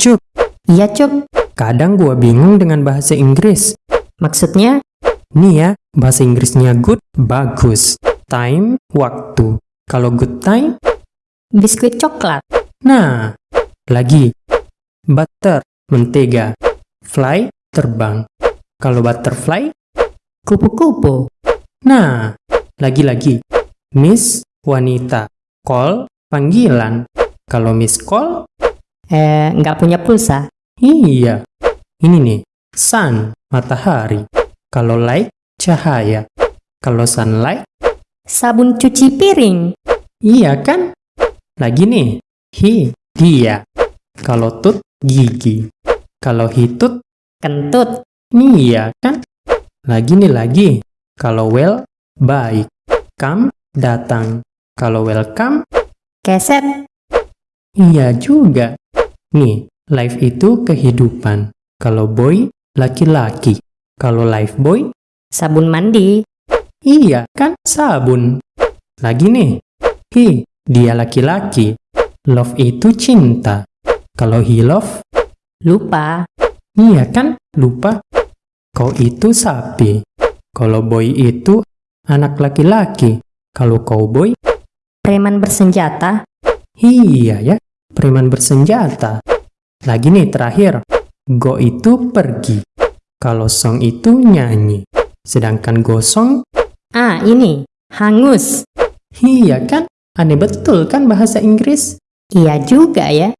Cup, Iya, Cup. kadang gua bingung dengan bahasa Inggris. Maksudnya? Nih ya, bahasa Inggrisnya good, bagus. Time, waktu. Kalau good time, Biskuit coklat. nah. Lagi. Butter, mentega. Fly, terbang. Kalau butterfly, Kupu-kupu. nah. Lagi-lagi. Miss, wanita. Call, panggilan. Kalau miss call, Eh, nggak punya pulsa. Iya. Ini nih, sun, matahari. Kalau light, cahaya. Kalau sunlight, Sabun cuci piring. iya kan? Lagi nih, he, dia. Kalau tut, gigi. Kalau hitut, Kentut. iya kan? Lagi nih lagi. Kalau well, baik. Come, datang. Kalau welcome, Keset. iya juga. Nih, life itu kehidupan. Kalau boy, laki-laki. Kalau life boy, Sabun mandi. Iya kan sabun. Lagi nih. Hi, dia laki-laki. Love itu cinta. Kalau he love, Lupa. iya kan lupa. Kau itu sapi. Kalau boy itu anak laki-laki. Kalau cowboy, Preman bersenjata. iya ya, preman bersenjata. Lagi nih terakhir. Go itu pergi. Kalau song itu nyanyi. Sedangkan gosong, Ah, ini. Hangus. iya kan? Aneh betul kan bahasa Inggris? Iya juga ya.